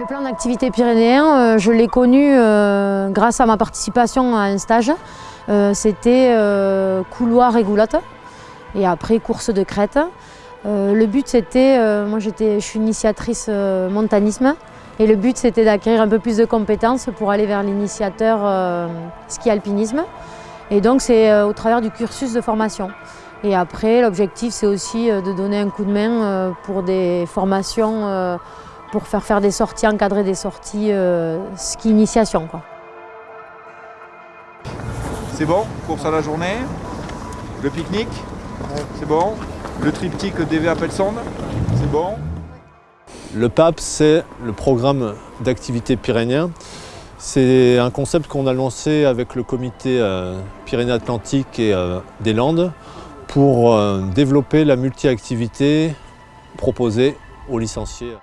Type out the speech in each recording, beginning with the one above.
Le plan d'activité pyrénéen, euh, je l'ai connu euh, grâce à ma participation à un stage. Euh, c'était couloir et goulotte et après course de crête. le but c'était, moi je suis initiatrice montanisme et le but c'était d'acquérir un peu plus de compétences pour aller vers l'initiateur ski alpinisme. Et donc c'est au travers du cursus de formation. Et après l'objectif c'est aussi de donner un coup de main pour des formations pour faire faire des sorties, encadrer des sorties euh, ski initiation. C'est bon, course à la journée, le pique-nique, c'est bon, le triptyque DV Pelsonde, c'est bon. Le PAP, c'est le programme d'activité pyrénéen. C'est un concept qu'on a lancé avec le comité euh, Pyrénées-Atlantiques et euh, des Landes pour développer la multi-activité proposée aux licenciés.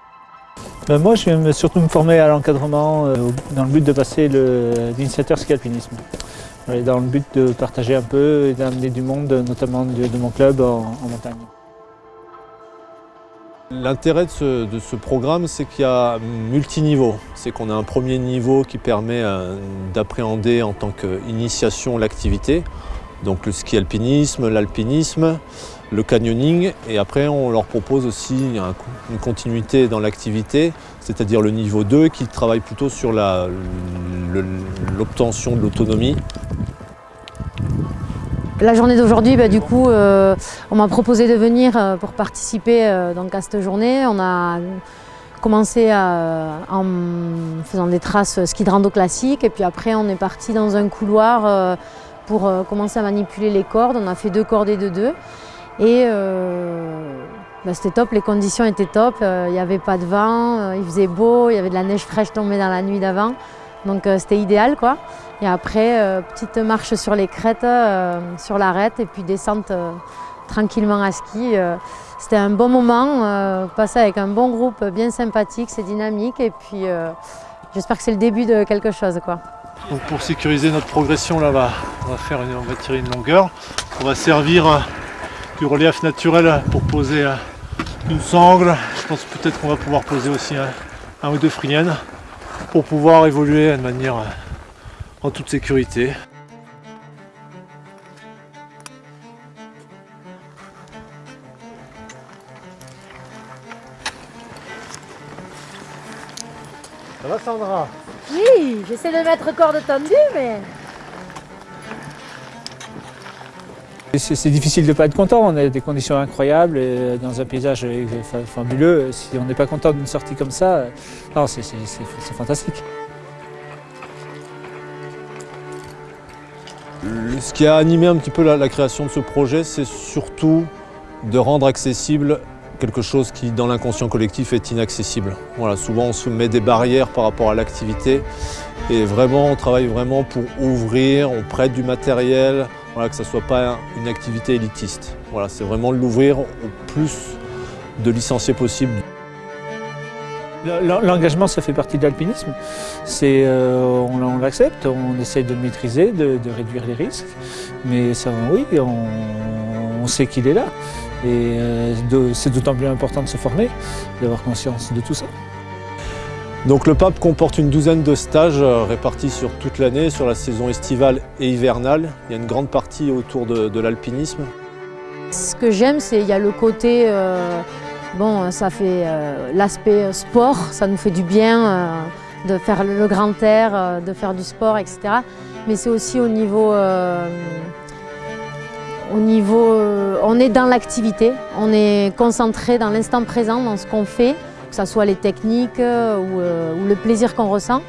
Ben, moi, je viens surtout me former à l'encadrement euh, dans le but de passer l'initiateur ski alpinisme. dans le but de partager un peu et d'amener du monde, notamment de, mon club en, montagne. L'intérêt de, ce, programme, c'est qu'il y a multiniveau. C'est qu'on a un premier niveau qui permet euh, d'appréhender en tant qu'initiation l'activité, donc le ski alpinisme, l'alpinisme, le canyoning et après on leur propose aussi une continuité dans l'activité, c'est-à-dire le niveau 2 qui travaille plutôt sur l'obtention de l'autonomie. La journée d'aujourd'hui, bah, du coup, euh, on m'a proposé de venir euh, pour participer euh, à cette journée. On a commencé en faisant des traces ski de rando classique et puis après on est parti dans un couloir pour commencer à manipuler les cordes. On a fait deux cordées de deux. Et euh, bah, c'était top, les conditions étaient top, euh, il n'y avait pas de vent, euh, il faisait beau, il y avait de la neige fraîche tombée dans la nuit d'avant. Donc c'était idéal quoi. Et après, petite marche sur les crêtes, sur l'arête et puis descente tranquillement à ski. c'était un bon moment, passé avec un bon groupe bien sympathique, c'est dynamique et puis j'espère que c'est le début de quelque chose. Quoi. pour sécuriser notre progression, là, on va, faire on va tirer une longueur. On va servir du relief naturel pour poser euh, une sangle. Je pense peut-être qu'on va pouvoir poser aussi un, ou deux friennes pour pouvoir évoluer de manière euh, en toute sécurité. Ça va Sandra? Oui, j'essaie de mettre corde tendue mais... C'est difficile de ne pas être content, on a des conditions incroyables, dans un paysage fabuleux. Si on n'est pas content d'une sortie comme ça, c'est fantastique. Ce qui a animé un petit peu la, création de ce projet, c'est surtout de rendre accessible quelque chose qui, dans l'inconscient collectif, est inaccessible. Voilà, souvent, on se met des barrières par rapport à l'activité et vraiment, on travaille vraiment pour ouvrir, on prête du matériel, voilà, que ce ne soit pas une activité élitiste. Voilà, c'est vraiment l'ouvrir au plus de licenciés possible. L'engagement, ça fait partie de l'alpinisme. Euh, on, l'accepte, on essaye de le maîtriser, de, réduire les risques. Mais ça, oui, on, sait qu'il est là. Et euh, c'est d'autant plus important de se former, d'avoir conscience de tout ça. Donc le PAP comporte une douzaine de stages euh, répartis sur toute l'année, sur la saison estivale et hivernale. Il y a une grande partie autour de, l'alpinisme. Ce que j'aime, c'est qu'il y a le côté, euh, bon, ça fait euh, l'aspect sport, ça nous fait du bien de faire le grand air, de faire du sport, etc. Mais c'est aussi au niveau, au niveau on est dans l'activité, on est concentré dans l'instant présent, dans ce qu'on fait que ce soit les techniques euh, euh, ou, le plaisir qu'on ressent.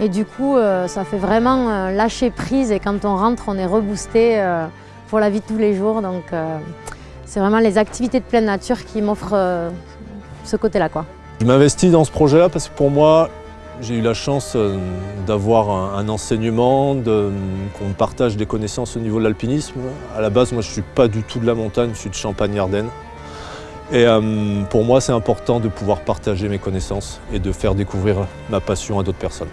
Et du coup, euh, ça fait vraiment lâcher prise et quand on rentre, on est reboosté pour la vie de tous les jours. Donc c'est vraiment les activités de pleine nature qui m'offrent ce côté-là. Je m'investis dans ce projet-là parce que pour moi, j'ai eu la chance d'avoir un, enseignement, qu'on partage des connaissances au niveau de l'alpinisme. À la base, moi, je ne suis pas du tout de la montagne, je suis de Champagne-Ardenne. Et euh, pour moi, c'est important de pouvoir partager mes connaissances et de faire découvrir ma passion à d'autres personnes.